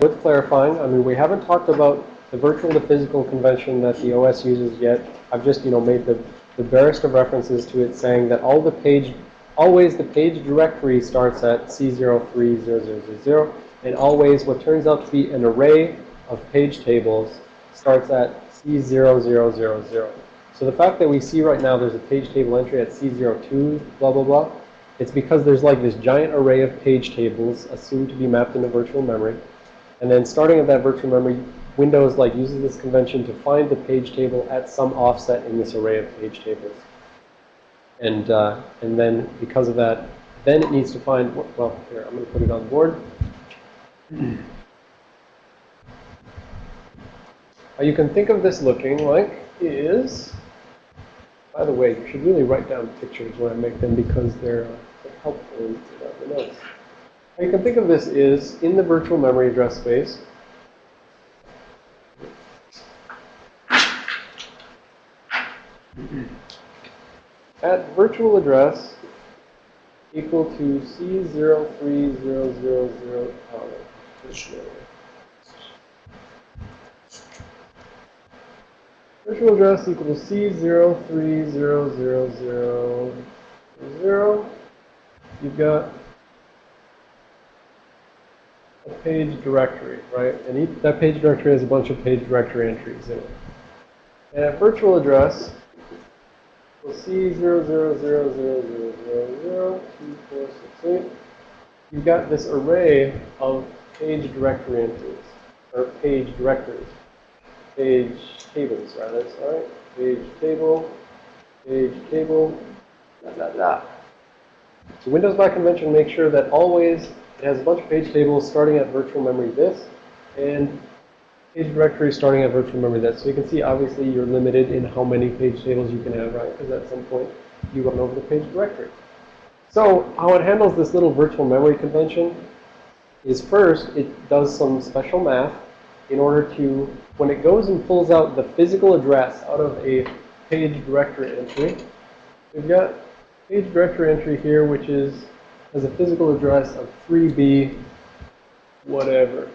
Worth clarifying, I mean, we haven't talked about the virtual to physical convention that the OS uses yet. I've just, you know, made the, the barest of references to it saying that all the page, always the page directory starts at C03000, and always what turns out to be an array of page tables starts at C0000. So the fact that we see right now there's a page table entry at C02, blah, blah, blah, it's because there's like this giant array of page tables assumed to be mapped into virtual memory. And then starting at that virtual memory, Windows like uses this convention to find the page table at some offset in this array of page tables. And, uh, and then because of that, then it needs to find, well, here, I'm going to put it on the board. You can think of this looking like is, by the way, you should really write down pictures when I make them because they're, they're helpful in the notes. You can think of this is in the virtual memory address space, at virtual address equal to C03000, oh, virtual address equal to C03000, you've got a page directory, right? And each, that page directory has a bunch of page directory entries in it. And at virtual address, we'll see 00000002468. You've got this array of page directory entries, or page directories, page tables, rather, sorry. Page table, page table, blah, blah, blah. So Windows by convention makes sure that always it has a bunch of page tables starting at virtual memory this, and page directory starting at virtual memory that. So you can see, obviously, you're limited in how many page tables you can have, right? Because at some point, you run over the page directory. So how it handles this little virtual memory convention is first, it does some special math in order to, when it goes and pulls out the physical address out of a page directory entry, we've got page directory entry here, which is has a physical address of 3B whatever.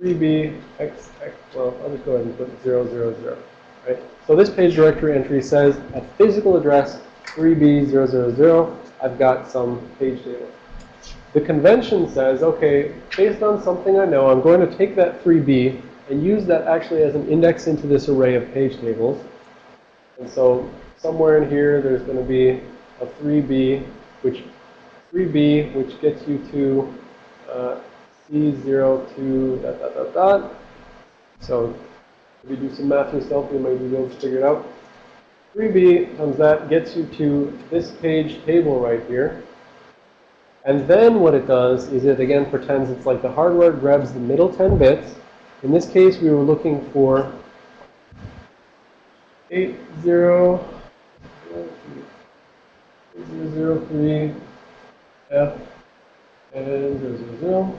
3b x, x, well, I'll just go ahead and put 0, 0, 0, right? So this page directory entry says at physical address 3b, 0, 0, 0, I've got some page table. The convention says, okay, based on something I know, I'm going to take that 3b and use that actually as an index into this array of page tables. And so somewhere in here, there's going to be a 3b, which 3b, which gets you to uh, C0 to dot, dot, dot, dot. So if you do some math yourself, you might be able to figure it out. 3b times that gets you to this page table right here. And then what it does is it again pretends it's like the hardware grabs the middle 10 bits. In this case, we were looking for 80, 003 F and 000.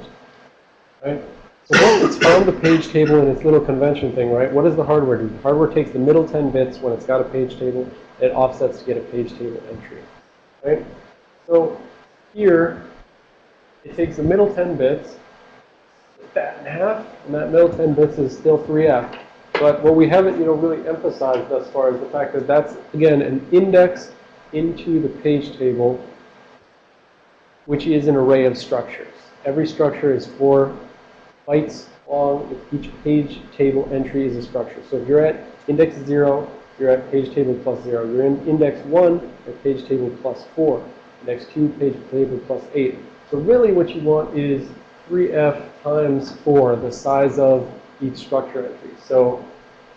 Right? So once it's found the page table in its little convention thing, right, what does the hardware do? The hardware takes the middle 10 bits when it's got a page table, it offsets to get a page table entry. Right? So here, it takes the middle 10 bits, that in half, and that middle 10 bits is still 3F. But what we haven't, you know, really emphasized thus far is the fact that that's, again, an index into the page table, which is an array of structures. Every structure is four bytes long. Each page table entry is a structure. So if you're at index 0, you're at page table plus 0. You're in index 1, at page table plus 4. Index 2, page table plus 8. So really what you want is 3f times 4, the size of each structure entry. So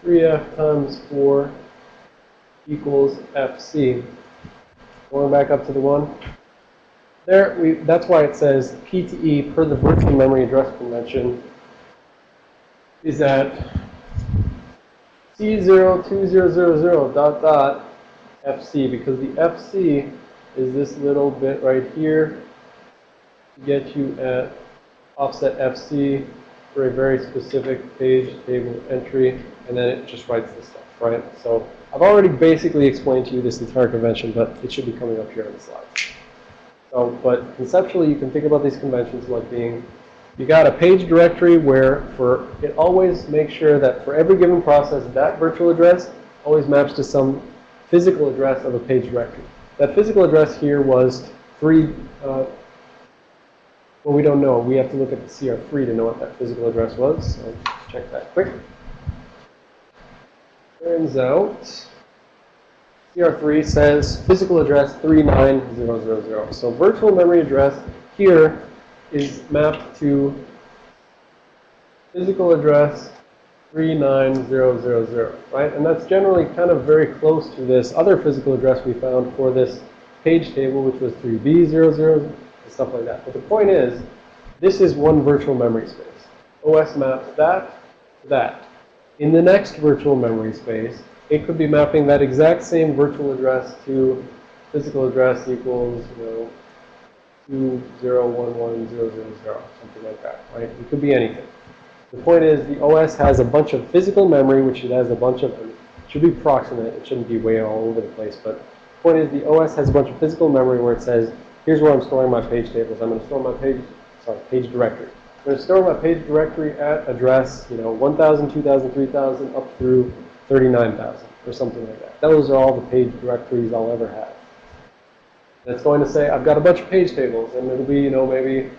3f times 4 equals fc. Going back up to the 1. There, we, that's why it says PTE per the virtual memory address convention is at C02000 dot dot FC because the FC is this little bit right here to get you at offset FC for a very specific page table entry and then it just writes this stuff, right? So I've already basically explained to you this entire convention, but it should be coming up here on the slide. So, but conceptually, you can think about these conventions like being You got a page directory where for it always makes sure that for every given process, that virtual address always maps to some physical address of a page directory. That physical address here was three, uh, well, we don't know. We have to look at the CR3 to know what that physical address was. So check that quick. Turns out CR3 says physical address 39000. So virtual memory address here is mapped to physical address 39000, right? And that's generally kind of very close to this other physical address we found for this page table, which was 3B00 and stuff like that. But the point is, this is one virtual memory space. OS maps that to that. In the next virtual memory space, it could be mapping that exact same virtual address to physical address equals, you know, 2011000, something like that, right? It could be anything. The point is the OS has a bunch of physical memory, which it has a bunch of, it should be proximate, it shouldn't be way all over the place, but the point is the OS has a bunch of physical memory where it says, here's where I'm storing my page tables. I'm going to store my page, sorry, page directory. I'm going to store my page directory at address, you know, 1,000, 2,000, 3,000, up through 39,000 or something like that. Those are all the page directories I'll ever have. It's going to say, I've got a bunch of page tables, and it'll be, you know, maybe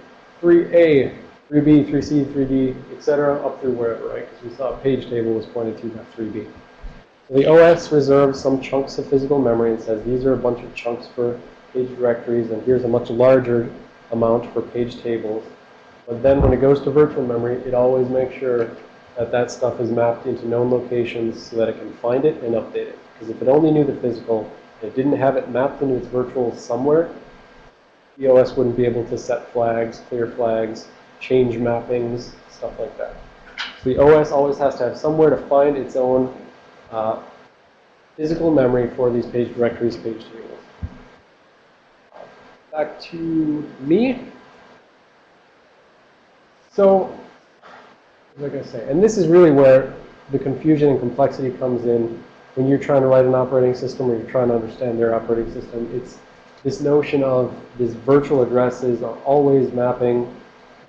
3A, 3B, 3C, 3D, etc., up through wherever, right? Because we saw a page table was pointed to that 3B. So the OS reserves some chunks of physical memory and says these are a bunch of chunks for page directories, and here's a much larger amount for page tables. But then when it goes to virtual memory, it always makes sure that that stuff is mapped into known locations so that it can find it and update it. Because if it only knew the physical, it didn't have it mapped into its virtual somewhere, the OS wouldn't be able to set flags, clear flags, change mappings, stuff like that. So the OS always has to have somewhere to find its own uh, physical memory for these page directories, page tables. Back to me. So, like I say, and this is really where the confusion and complexity comes in when you're trying to write an operating system or you're trying to understand their operating system. It's this notion of these virtual addresses are always mapping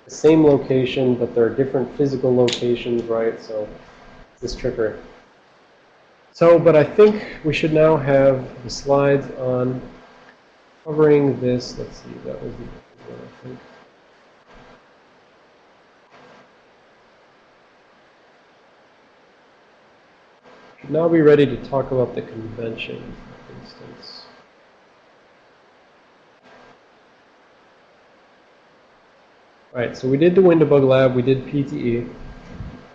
the same location, but there are different physical locations, right? So this trickery. So, but I think we should now have the slides on covering this. Let's see, that was the one, I think. Now be ready to talk about the convention, instance. All right, so we did the WinDbg Lab, we did PTE.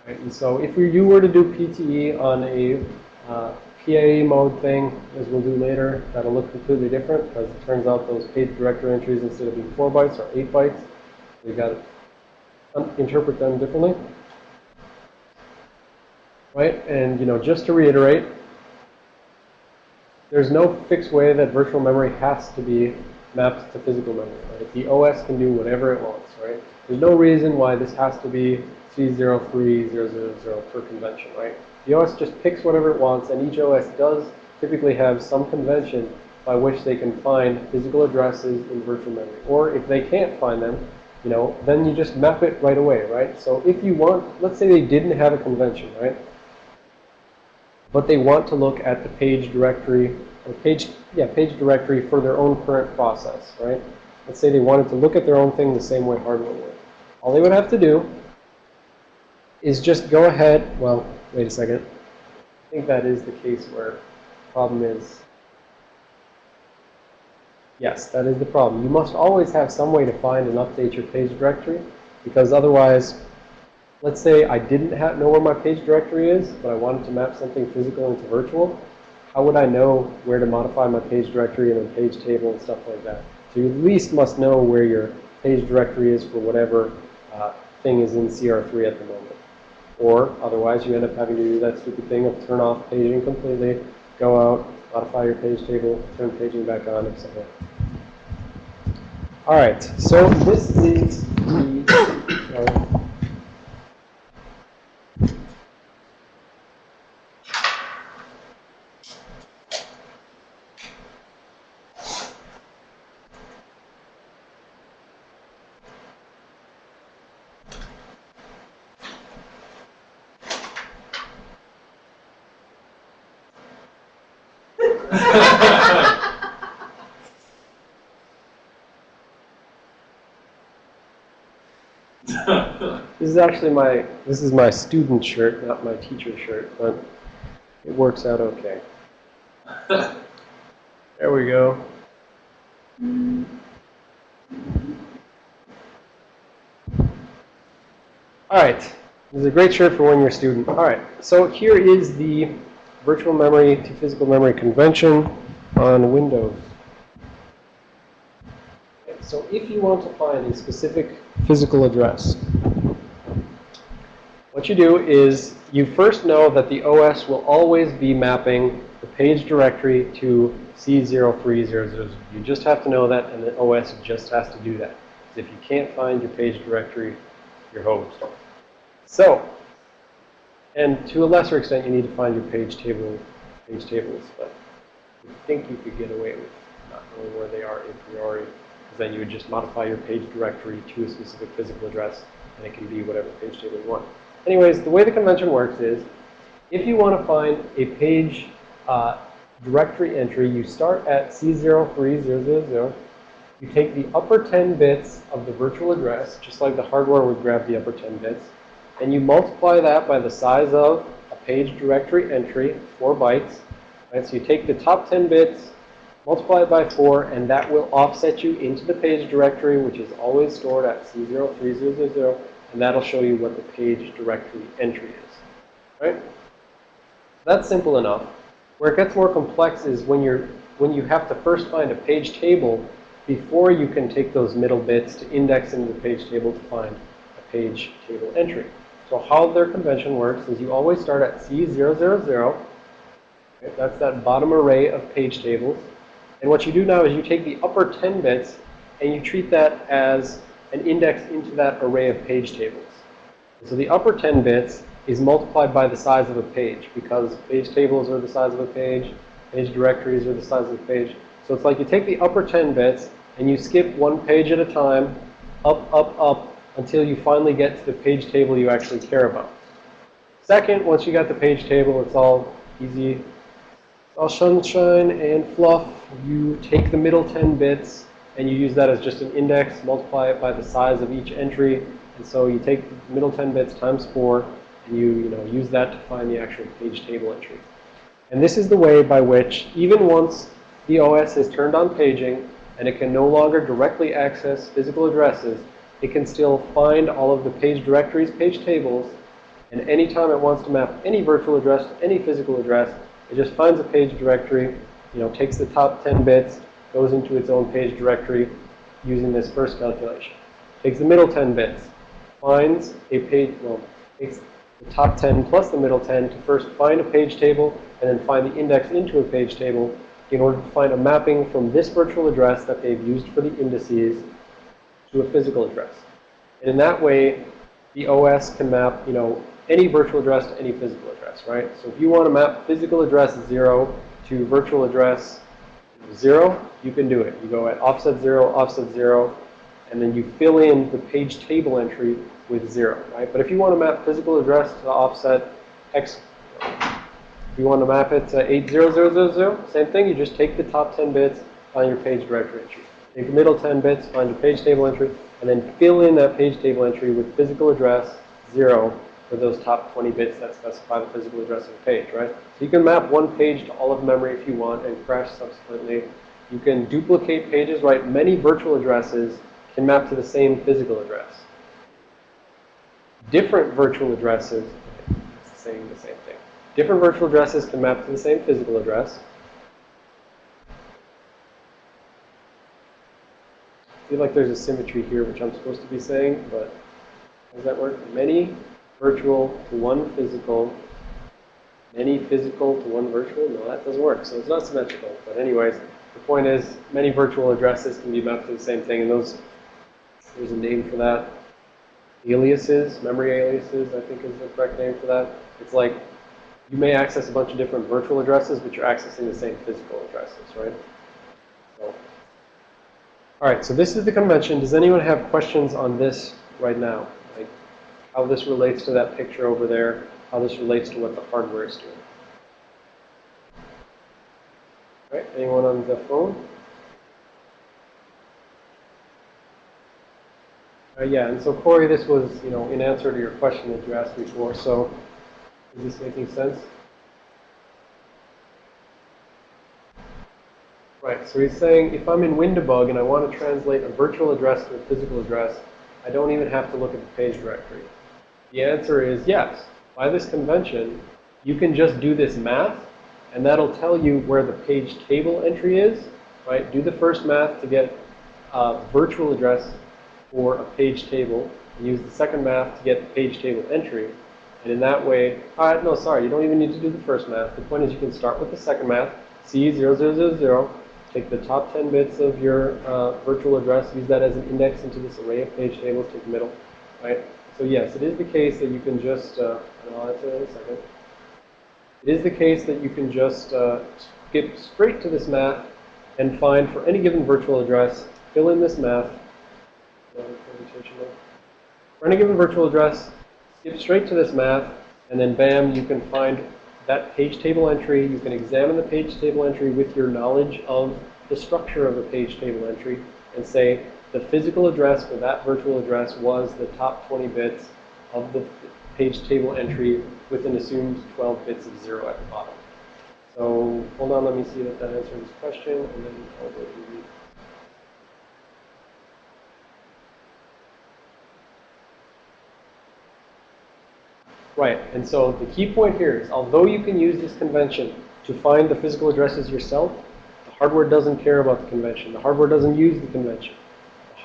Right, and so if you were to do PTE on a uh, PAE mode thing, as we'll do later, that'll look completely different because it turns out those page directory entries, instead of being 4 bytes, are 8 bytes. You've got to interpret them differently. Right? And, you know, just to reiterate, there's no fixed way that virtual memory has to be mapped to physical memory. Right? The OS can do whatever it wants, right? There's no reason why this has to be C03000 per convention, right? The OS just picks whatever it wants, and each OS does typically have some convention by which they can find physical addresses in virtual memory. Or if they can't find them, you know, then you just map it right away, right? So if you want, let's say they didn't have a convention, right? But they want to look at the page directory, or page, yeah, page directory for their own current process, right? Let's say they wanted to look at their own thing the same way hardware would. All they would have to do is just go ahead, well, wait a second. I think that is the case where the problem is, yes, that is the problem. You must always have some way to find and update your page directory because otherwise, let's say I didn't know where my page directory is, but I wanted to map something physical into virtual. How would I know where to modify my page directory and a page table and stuff like that? So you at least must know where your page directory is for whatever uh, thing is in CR3 at the moment. Or otherwise, you end up having to do that stupid thing of turn off paging completely, go out, modify your page table, turn paging back on, etc. All right, so this is the. This is actually my, this is my student shirt, not my teacher shirt, but it works out okay. There we go. All right. This is a great shirt for when you're a student. All right. So here is the virtual memory to physical memory convention on Windows. So if you want to find a specific physical address, what you do is you first know that the OS will always be mapping the page directory to C03000. You just have to know that, and the OS just has to do that. If you can't find your page directory, you're hosed. So, and to a lesser extent, you need to find your page table, page tables, but I think you could get away with not knowing where they are a priori, because then you would just modify your page directory to a specific physical address, and it can be whatever page table you want. Anyways, the way the convention works is, if you want to find a page uh, directory entry, you start at C03000. You take the upper 10 bits of the virtual address, just like the hardware would grab the upper 10 bits, and you multiply that by the size of a page directory entry, 4 bytes. Right? So you take the top 10 bits, multiply it by 4, and that will offset you into the page directory, which is always stored at C03000, and that'll show you what the page directory entry is. Right? That's simple enough. Where it gets more complex is when you're when you have to first find a page table before you can take those middle bits to index into the page table to find a page table entry. So how their convention works is you always start at C000. Okay, that's that bottom array of page tables. And what you do now is you take the upper 10 bits and you treat that as an index into that array of page tables. So the upper 10 bits is multiplied by the size of a page because page tables are the size of a page, page directories are the size of a page. So it's like you take the upper 10 bits and you skip one page at a time, up, up, up, until you finally get to the page table you actually care about. Second, once you got the page table, it's all easy. All sunshine and fluff. You take the middle 10 bits and you use that as just an index, multiply it by the size of each entry. And so you take middle 10 bits times 4, and you, you know, use that to find the actual page table entry. And this is the way by which, even once the OS is turned on paging, and it can no longer directly access physical addresses, it can still find all of the page directories, page tables, and anytime it wants to map any virtual address to any physical address, it just finds a page directory, you know, takes the top 10 bits, goes into its own page directory using this first calculation. Takes the middle 10 bits, finds a page, well, takes the top 10 plus the middle 10 to first find a page table and then find the index into a page table in order to find a mapping from this virtual address that they've used for the indices to a physical address. And in that way, the OS can map, you know, any virtual address to any physical address, right? So if you want to map physical address 0 to virtual address 0, you can do it. You go at offset 0, offset 0, and then you fill in the page table entry with 0, right? But if you want to map physical address to offset x, if you want to map it to 80000, same thing. You just take the top 10 bits, find your page directory entry. Take the middle 10 bits, find your page table entry, and then fill in that page table entry with physical address 0 for those top 20 bits that specify the physical address of the page, right? So you can map one page to all of memory if you want and crash subsequently. You can duplicate pages, right? Many virtual addresses can map to the same physical address. Different virtual addresses, it's saying the same thing. Different virtual addresses can map to the same physical address. I feel like there's a symmetry here, which I'm supposed to be saying, but does that work? Many virtual to one physical, many physical to one virtual? No, that doesn't work. So it's not symmetrical. But anyways, the point is many virtual addresses can be mapped to the same thing. And those, there's a name for that. Aliases, memory aliases, I think is the correct name for that. It's like you may access a bunch of different virtual addresses, but you're accessing the same physical addresses, right? So, all right, so this is the convention. Does anyone have questions on this right now? How this relates to that picture over there, how this relates to what the hardware is doing? Right? Anyone on the phone? Uh, yeah, and so Corey, this was, you know, in answer to your question that you asked before. So, is this making sense? Right, so he's saying if I'm in WinDbg and I want to translate a virtual address to a physical address, I don't even have to look at the page directory. The answer is yes. By this convention, you can just do this math, and that'll tell you where the page table entry is, right? Do the first math to get a virtual address for a page table, and use the second math to get the page table entry. And in that way, uh, no, sorry, you don't even need to do the first math. The point is you can start with the second math, C0000, take the top 10 bits of your uh, virtual address, use that as an index into this array of page tables, take the middle, right? So yes, it is the case that you can just, uh, I'll answer in a second. It is the case that you can just uh, skip straight to this math and find for any given virtual address, fill in this math. For any given virtual address, skip straight to this math, and then bam, you can find that page table entry. You can examine the page table entry with your knowledge of the structure of a page table entry and say the physical address for that virtual address was the top 20 bits of the page table entry with an assumed 12 bits of 0 at the bottom. So hold on, let me see if that answers this question, and then I'll go these. Right, and so the key point here is, although you can use this convention to find the physical addresses yourself, the hardware doesn't care about the convention. The hardware doesn't use the convention.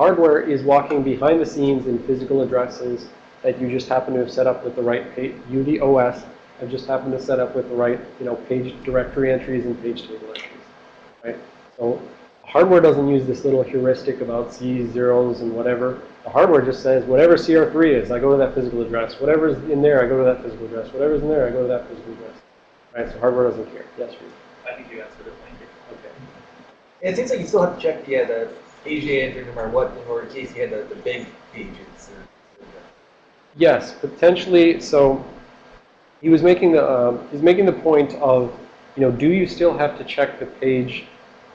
The hardware is walking behind the scenes in physical addresses that you just happen to have set up with the right page, you, the OS, have just happened to set up with the right, you know, page directory entries and page table entries, right? So hardware doesn't use this little heuristic about C zeros and whatever. The hardware just says whatever CR3 is, I go to that physical address. Whatever's in there, I go to that physical address. Whatever's in there, I go to that physical address. Right? So hardware doesn't care. Yes, Reed. I think you answered it, thank you. Okay. It seems like you still have to check yeah, the data entry no matter what, in case you had the, the big pages. Yes, potentially. So he was making the um, he's making the point of you know do you still have to check the page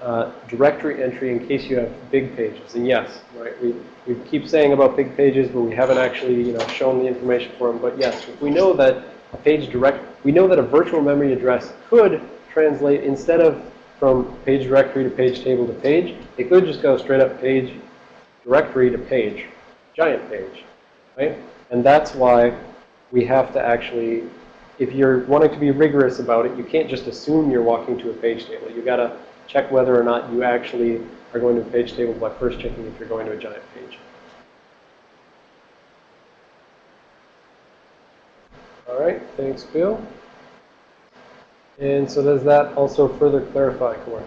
uh, directory entry in case you have big pages? And yes, right. We we keep saying about big pages, but we haven't actually you know shown the information for them. But yes, we know that a page direct we know that a virtual memory address could translate instead of from page directory to page table to page, it could just go straight up page directory to page, giant page, right? And that's why we have to actually, if you're wanting to be rigorous about it, you can't just assume you're walking to a page table. You've got to check whether or not you actually are going to a page table by first checking if you're going to a giant page. All right, thanks, Bill. And so does that also further clarify, Corey?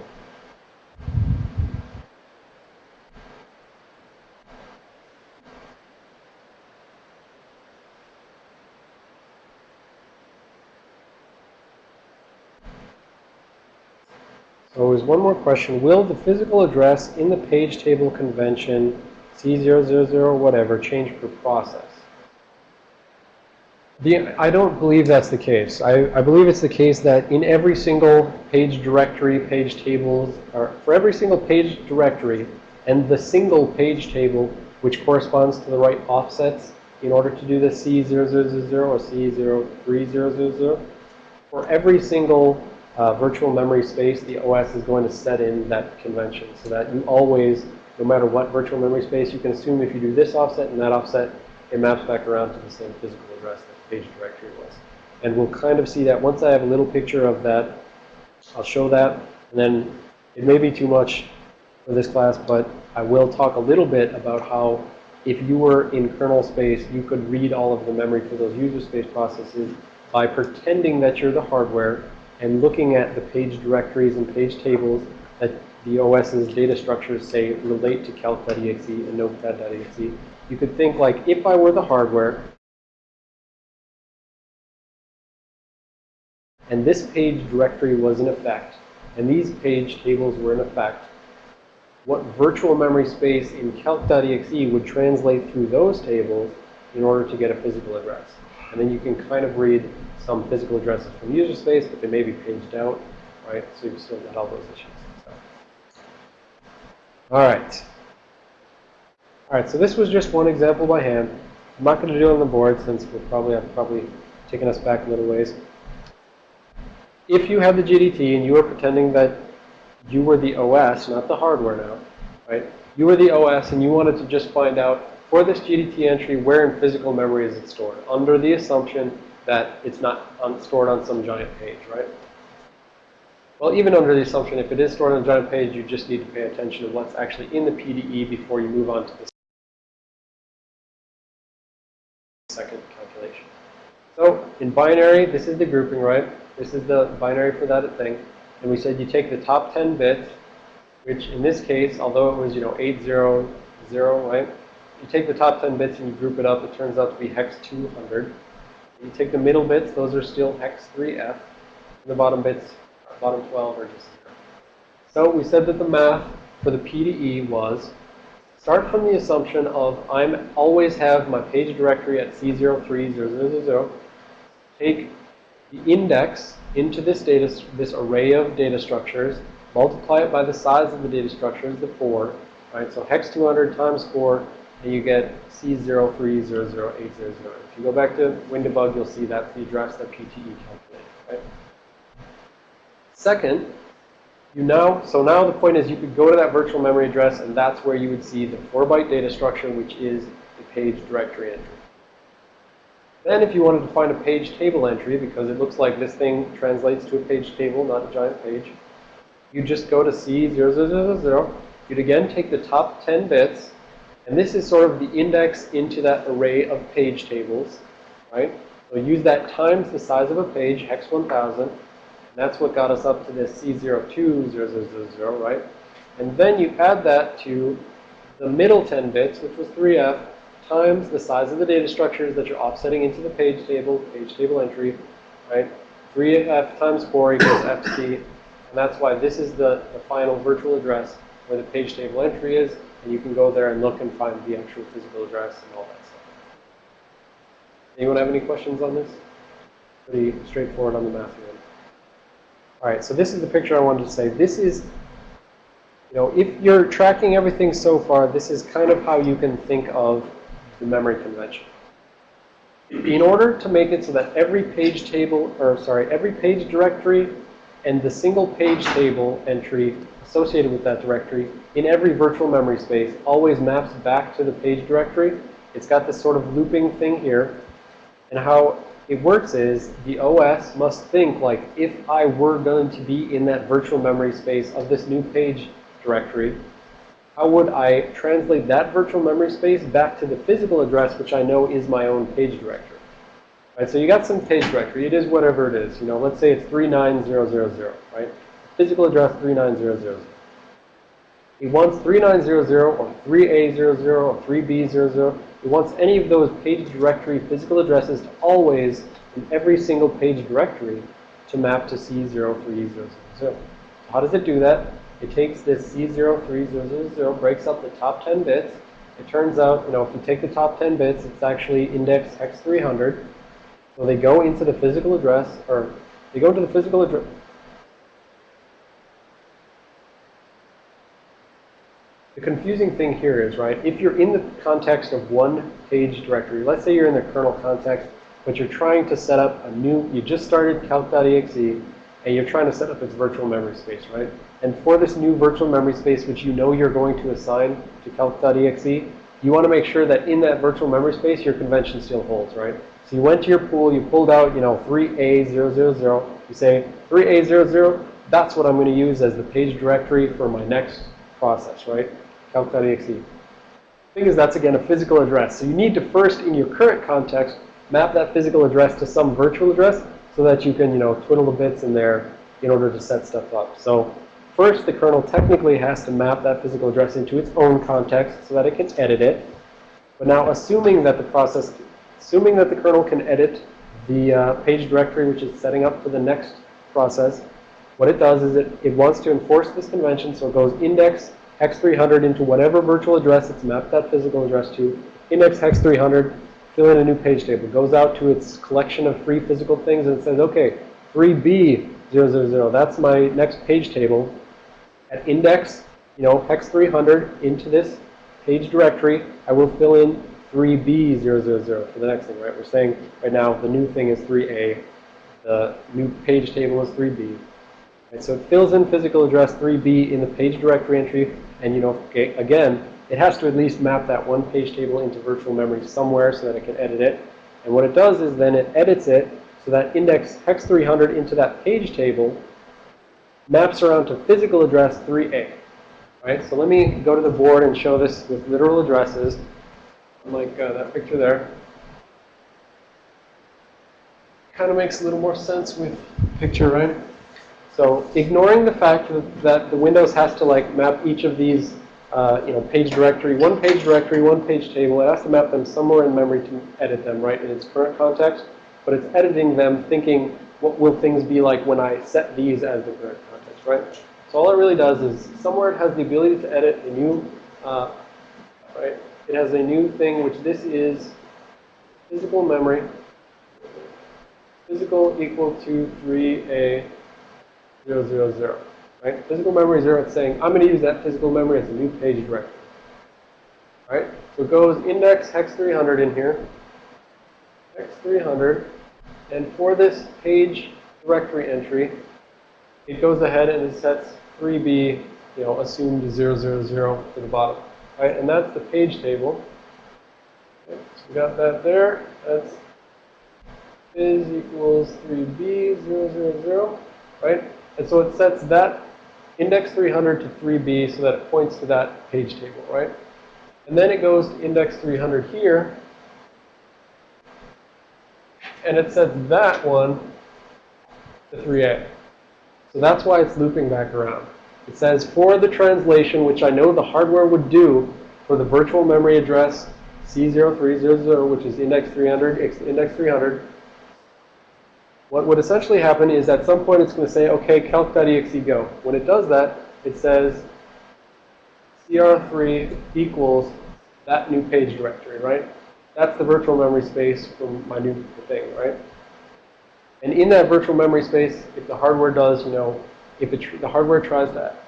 So there's one more question. Will the physical address in the page table convention C000 whatever change per process? The, I don't believe that's the case. I, I believe it's the case that in every single page directory, page tables, or for every single page directory and the single page table which corresponds to the right offsets in order to do the C0000 or C03000, for every single uh, virtual memory space, the OS is going to set in that convention so that you always, no matter what virtual memory space, you can assume if you do this offset and that offset, it maps back around to the same physical address page directory was. And we'll kind of see that once I have a little picture of that, I'll show that. And then it may be too much for this class, but I will talk a little bit about how if you were in kernel space, you could read all of the memory for those user space processes by pretending that you're the hardware and looking at the page directories and page tables that the OS's data structures say relate to calc.exe and notepad.exe, you could think like, if I were the hardware, and this page directory was in effect, and these page tables were in effect, what virtual memory space in calc.exe would translate through those tables in order to get a physical address. And then you can kind of read some physical addresses from user space, but they may be paged out, right? So you've still got all those issues. So. All right. All right, so this was just one example by hand. I'm not going to do it on the board since we'll probably have probably taken us back a little ways. If you have the GDT and you are pretending that you were the OS, not the hardware now, right? You were the OS and you wanted to just find out for this GDT entry, where in physical memory is it stored? Under the assumption that it's not on, stored on some giant page, right? Well, even under the assumption if it is stored on a giant page, you just need to pay attention to what's actually in the PDE before you move on to the second calculation. So in binary, this is the grouping, right? This is the binary for that thing. And we said you take the top 10 bits, which in this case, although it was, you know, 800, right? You take the top 10 bits and you group it up, it turns out to be hex 200. You take the middle bits, those are still hex 3f. And the bottom bits, bottom 12 are just 0. So we said that the math for the PDE was start from the assumption of I'm always have my page directory at C03000. Take the index into this data, this array of data structures, multiply it by the size of the data structures, the 4, right? So hex 200 times 4 and you get C0300800. If you go back to WinDbg, you'll see that's the address that PTE calculated, right? Second, you now, so now the point is you could go to that virtual memory address and that's where you would see the 4-byte data structure, which is the page directory entry. Then if you wanted to find a page table entry, because it looks like this thing translates to a page table, not a giant page, you just go to C0000. You'd again take the top 10 bits and this is sort of the index into that array of page tables, right? So use that times the size of a page, hex 1000. And that's what got us up to this C020000, right? And then you add that to the middle 10 bits, which was 3F, times the size of the data structures that you're offsetting into the page table, page table entry, right? 3F times 4 equals FC. And that's why this is the, the final virtual address where the page table entry is. And you can go there and look and find the actual physical address and all that stuff. Anyone have any questions on this? Pretty straightforward on the math end. All right, so this is the picture I wanted to say. This is, you know, if you're tracking everything so far, this is kind of how you can think of the memory convention. In order to make it so that every page table, or sorry, every page directory and the single page table entry associated with that directory in every virtual memory space always maps back to the page directory. It's got this sort of looping thing here. And how it works is the OS must think like if I were going to be in that virtual memory space of this new page directory, how would I translate that virtual memory space back to the physical address which I know is my own page directory? Right, so you got some page directory. It is whatever it is. You know, let's say it's 39000, right? Physical address 39000. He wants 3900 or 3A00 or 3B00. He wants any of those page directory physical addresses to always, in every single page directory, to map to C03000. So how does it do that? It takes this C03000, breaks up the top 10 bits. It turns out, you know, if you take the top 10 bits, it's actually index X300. So they go into the physical address, or they go to the physical address. The confusing thing here is, right, if you're in the context of one page directory, let's say you're in the kernel context, but you're trying to set up a new, you just started calc.exe, and you're trying to set up its virtual memory space, right? And for this new virtual memory space, which you know you're going to assign to calc.exe, you want to make sure that in that virtual memory space, your convention still holds, right? So you went to your pool, you pulled out, you know, 3A000. You say 3A00, that's what I'm going to use as the page directory for my next process, right? Calc.exe. Thing is, that's again a physical address. So you need to first, in your current context, map that physical address to some virtual address so that you can, you know, twiddle the bits in there in order to set stuff up. So first, the kernel technically has to map that physical address into its own context so that it can edit it. But now, assuming that the process, assuming that the kernel can edit the uh, page directory which is setting up for the next process, what it does is it, it wants to enforce this convention, so it goes index hex 300 into whatever virtual address it's mapped that physical address to, index hex 300, fill in a new page table. It goes out to its collection of free physical things and says, okay, 3B000. That's my next page table. At index, you know, hex 300 into this page directory, I will fill in 3B000 for the next thing, right? We're saying right now the new thing is 3A. The new page table is 3B. Right, so it fills in physical address 3B in the page directory entry. And, you know, again, it has to at least map that one page table into virtual memory somewhere so that it can edit it. And what it does is then it edits it so that index hex 300 into that page table maps around to physical address 3A. Right? So let me go to the board and show this with literal addresses, like uh, that picture there. Kind of makes a little more sense with picture, right? So ignoring the fact that, the Windows has to like map each of these, uh, you know, page directory, one page directory, one page table, it has to map them somewhere in memory to edit them, right, in its current context. But it's editing them thinking, what will things be like when I set these as the current right? So all it really does is somewhere it has the ability to edit a new, uh, right? It has a new thing, which this is physical memory. Physical equal to 3A 000, right? Physical memory 0, it's saying, I'm going to use that physical memory as a new page directory. Right? So it goes index hex 300 in here. Hex 300. And for this page directory entry, it goes ahead and it sets 3B, you know, assumed 000 to the bottom. Right? And that's the page table. Okay, so we got that there. That's is equals 3B 000, right? And so it sets that index 300 to 3B so that it points to that page table, right? And then it goes to index 300 here. And it sets that one to 3A. So that's why it's looping back around. It says for the translation, which I know the hardware would do for the virtual memory address C0300, which is index 300, index 300, what would essentially happen is at some point it's going to say, okay, calc.exe go. When it does that, it says cr3 equals that new page directory, right? That's the virtual memory space from my new thing, right? And in that virtual memory space, if the hardware does, you know, if it, the hardware tries that,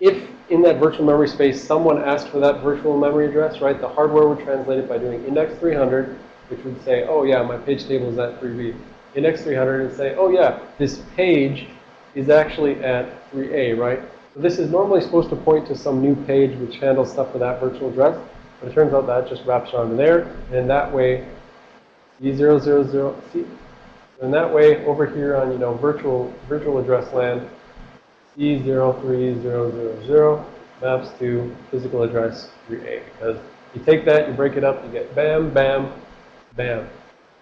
if in that virtual memory space someone asked for that virtual memory address, right, the hardware would translate it by doing index 300 which would say, oh yeah, my page table is at 3B. Index 300 and say, oh yeah, this page is actually at 3A, right? So this is normally supposed to point to some new page which handles stuff for that virtual address. But it turns out that just wraps around there. And that way, C000, C, and that way over here on, you know, virtual, virtual address land, C03000 maps to physical address 3A. Because you take that, you break it up, you get bam, bam, bam,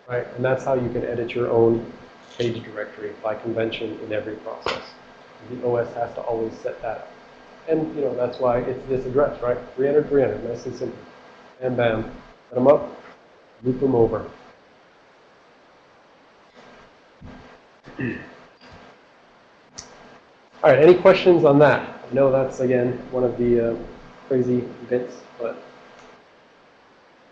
right? And that's how you can edit your own page directory by convention in every process. The OS has to always set that up. And, you know, that's why it's this address, right? 300, 300, nice and simple. And bam, set them up, loop them over. All right, any questions on that? I know that's, again, one of the uh, crazy bits, but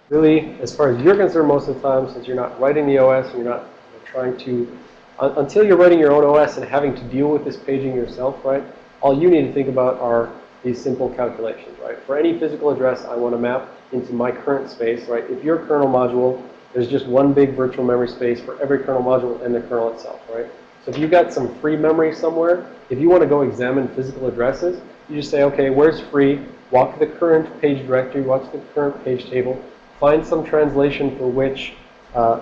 really, as far as you're concerned, most of the time, since you're not writing the OS and you're not trying to, uh, until you're writing your own OS and having to deal with this paging yourself, right? All you need to think about are these simple calculations, right? For any physical address I want to map into my current space, right? If your kernel module, there's just one big virtual memory space for every kernel module and the kernel itself, right? So if you've got some free memory somewhere, if you want to go examine physical addresses, you just say, okay, where's free? Walk the current page directory, watch the current page table, find some translation for which uh,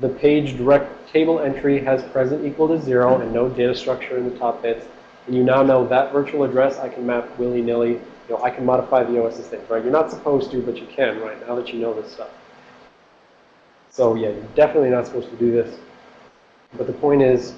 the page direct table entry has present equal to zero and no data structure in the top bits. And you now know that virtual address I can map willy-nilly. You know, I can modify the OS's things, right? You're not supposed to, but you can, right, now that you know this stuff. So yeah, you're definitely not supposed to do this. But the point is,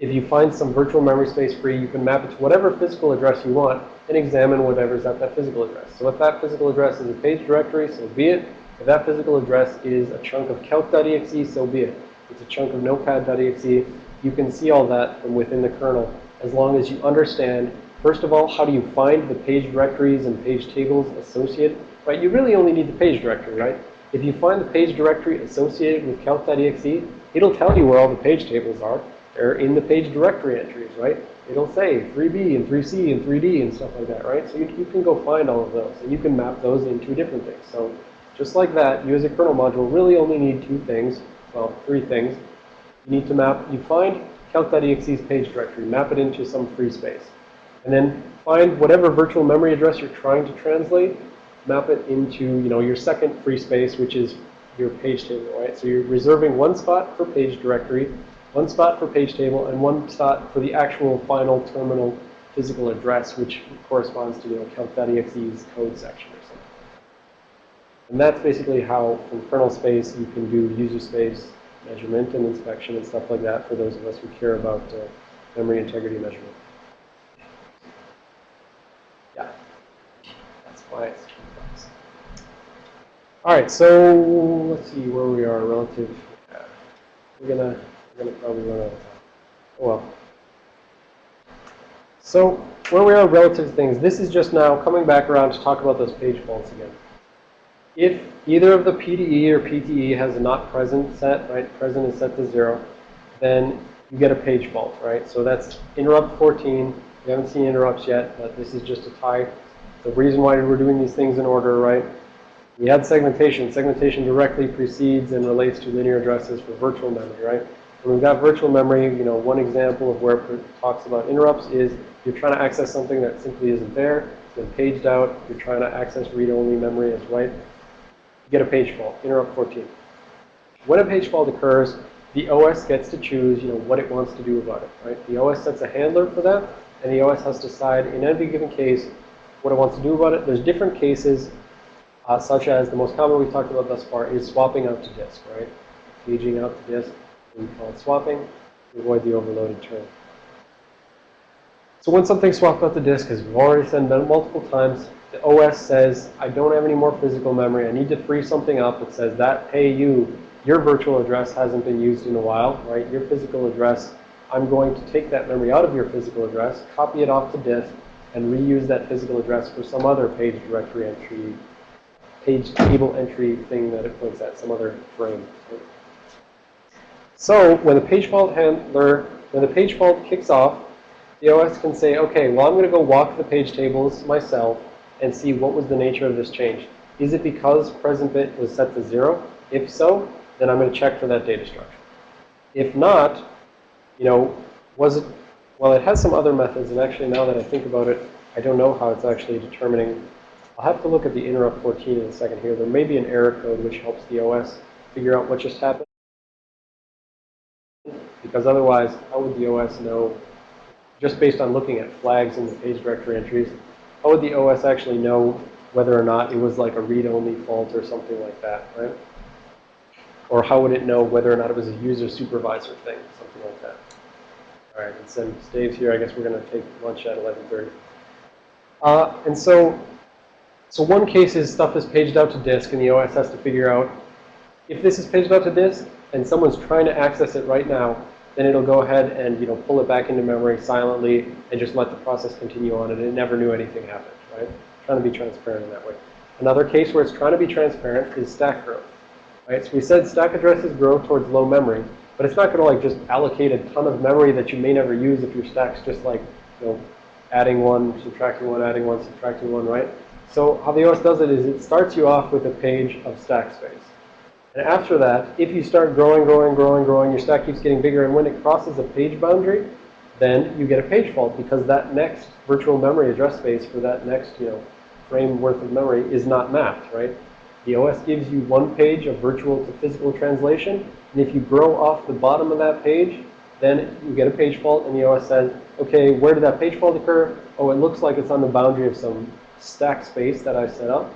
if you find some virtual memory space free, you can map it to whatever physical address you want and examine whatever's at that physical address. So if that physical address is a page directory, so be it. If that physical address is a chunk of calc.exe, so be it. It's a chunk of notepad.exe. You can see all that from within the kernel as long as you understand, first of all, how do you find the page directories and page tables associated, right? You really only need the page directory, right? If you find the page directory associated with calc.exe, it'll tell you where all the page tables are. They're in the page directory entries, right? It'll say 3B and 3C and 3D and stuff like that, right? So you, you can go find all of those, and you can map those into different things. So just like that, you as a kernel module really only need two things, well, three things. You need to map, you find calc.exe's page directory, map it into some free space. And then find whatever virtual memory address you're trying to translate, map it into, you know, your second free space, which is your page table, right? So you're reserving one spot for page directory, one spot for page table, and one spot for the actual final terminal physical address, which corresponds to, you know, calc.exe's code section or something. And that's basically how, from kernel space, you can do user space measurement and inspection and stuff like that for those of us who care about uh, memory integrity measurement. Yeah. That's why it's. All right, so let's see where we are relative. We're gonna we're gonna probably run out of time. Oh well. So where we are relative to things, this is just now coming back around to talk about those page faults again. If either of the PDE or PTE has a not present set, right, present is set to zero, then you get a page fault, right? So that's interrupt 14. We haven't seen interrupts yet, but this is just a tie. The reason why we're doing these things in order, right? We had segmentation. Segmentation directly precedes and relates to linear addresses for virtual memory, right? When we've got virtual memory, you know, one example of where it talks about interrupts is you're trying to access something that simply isn't there. It's been paged out. You're trying to access read-only memory as write. You get a page fault, interrupt 14. When a page fault occurs, the OS gets to choose, you know, what it wants to do about it, right? The OS sets a handler for that, and the OS has to decide in any given case what it wants to do about it. There's different cases, uh, such as the most common we've talked about thus far is swapping out to disk, right? Paging out to disk. We call it swapping to avoid the overloaded term. So when something's swapped out to disk, as we've already said multiple times, the OS says, I don't have any more physical memory. I need to free something up. It says that, hey, you, your virtual address hasn't been used in a while, right? Your physical address, I'm going to take that memory out of your physical address, copy it off to disk, and reuse that physical address for some other page directory entry, page table entry thing that it points at, some other frame. So when the page fault handler, when the page fault kicks off, the OS can say, okay, well, I'm going to go walk the page tables myself and see what was the nature of this change. Is it because present bit was set to zero? If so, then I'm going to check for that data structure. If not, you know, was it, well, it has some other methods, and actually now that I think about it, I don't know how it's actually determining. I'll have to look at the interrupt 14 in a second here. There may be an error code which helps the OS figure out what just happened. Because otherwise, how would the OS know, just based on looking at flags in the page directory entries, how would the OS actually know whether or not it was like a read-only fault or something like that, right? Or how would it know whether or not it was a user supervisor thing, something like that. All right, and since Dave's here, I guess we're going to take lunch at 11.30. Uh, and so, so one case is stuff is paged out to disk, and the OS has to figure out if this is paged out to disk and someone's trying to access it right now, then it'll go ahead and you know pull it back into memory silently and just let the process continue on, and it never knew anything happened, right? Trying to be transparent in that way. Another case where it's trying to be transparent is stack growth, right? So we said stack addresses grow towards low memory, but it's not going to like just allocate a ton of memory that you may never use if your stack's just like you know adding one, subtracting one, adding one, subtracting one, right? So how the OS does it is it starts you off with a page of stack space. And after that, if you start growing, growing, growing, growing, your stack keeps getting bigger, and when it crosses a page boundary, then you get a page fault because that next virtual memory address space for that next, you know, frame worth of memory is not mapped, right? The OS gives you one page of virtual to physical translation, and if you grow off the bottom of that page, then you get a page fault, and the OS says, okay, where did that page fault occur? Oh, it looks like it's on the boundary of some stack space that I set up.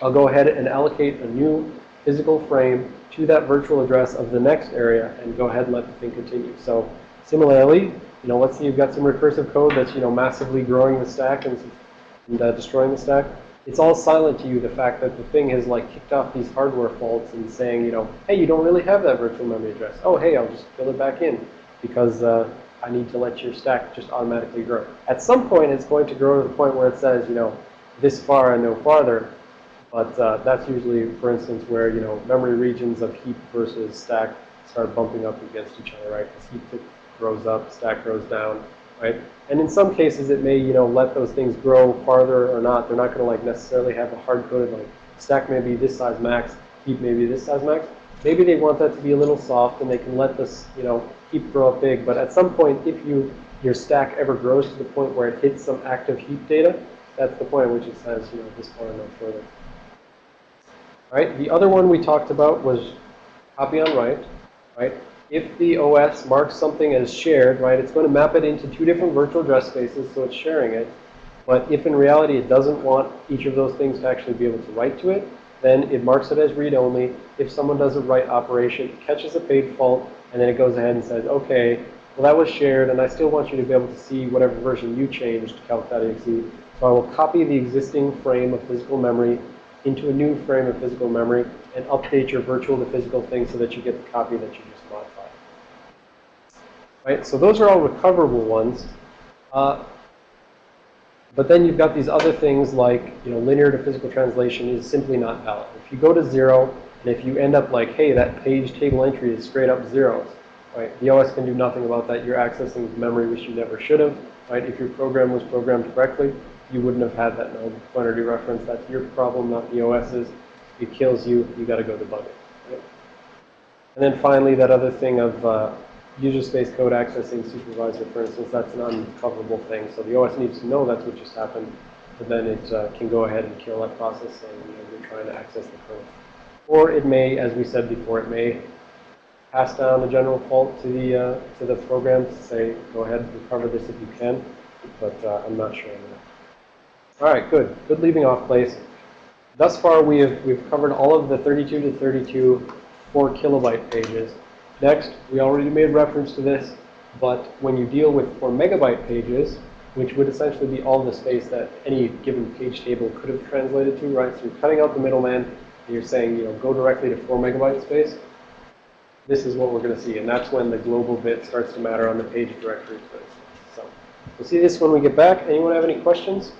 I'll go ahead and allocate a new physical frame to that virtual address of the next area and go ahead and let the thing continue. So similarly, you know, let's say you've got some recursive code that's, you know, massively growing the stack and, and uh, destroying the stack. It's all silent to you, the fact that the thing has like kicked off these hardware faults and saying, you know, hey, you don't really have that virtual memory address. Oh, hey, I'll just fill it back in because uh, I need to let your stack just automatically grow. At some point, it's going to grow to the point where it says, you know, this far and no farther. But uh, that's usually, for instance, where, you know, memory regions of heap versus stack start bumping up against each other, right? Because heap grows up, stack grows down, right? And in some cases, it may, you know, let those things grow farther or not. They're not going to like necessarily have a hard-coded like stack may be this size max, heap may be this size max. Maybe they want that to be a little soft and they can let this, you know, heap grow up big. But at some point, if you your stack ever grows to the point where it hits some active heap data, that's the point at which it says, you know, this far no further. All right, the other one we talked about was copy on write, right? If the OS marks something as shared, right, it's going to map it into two different virtual address spaces, so it's sharing it. But if in reality it doesn't want each of those things to actually be able to write to it, then it marks it as read-only. If someone does a write operation, it catches a page fault, and then it goes ahead and says, okay, well that was shared, and I still want you to be able to see whatever version you changed, calc.exe. So I will copy the existing frame of physical memory into a new frame of physical memory and update your virtual to physical thing so that you get the copy that you just modified. Right, so those are all recoverable ones. Uh, but then you've got these other things like, you know, linear to physical translation is simply not valid. If you go to zero, and if you end up like, hey, that page table entry is straight up zeros, right? The OS can do nothing about that. You're accessing memory which you never should have, right? If your program was programmed correctly, you wouldn't have had that null quantity reference. That's your problem, not the OS's. It kills you. You got to go debug it. And then finally, that other thing of uh, user space code accessing supervisor, for instance, that's an uncoverable thing. So the OS needs to know that's what just happened, but then it uh, can go ahead and kill that process saying, you know, you're trying to access the code. Or it may, as we said before, it may pass down the general fault to the uh, to the program to say, go ahead, and recover this if you can, but uh, I'm not sure. All right, good. Good leaving off place. Thus far, we have we've covered all of the 32 to 32 4 kilobyte pages. Next, we already made reference to this, but when you deal with 4 megabyte pages, which would essentially be all the space that any given page table could have translated to, right? You're cutting out the middleman, and you're saying, you know, go directly to 4 megabyte space. This is what we're going to see, and that's when the global bit starts to matter on the page directory space. So we'll see this when we get back. Anyone have any questions?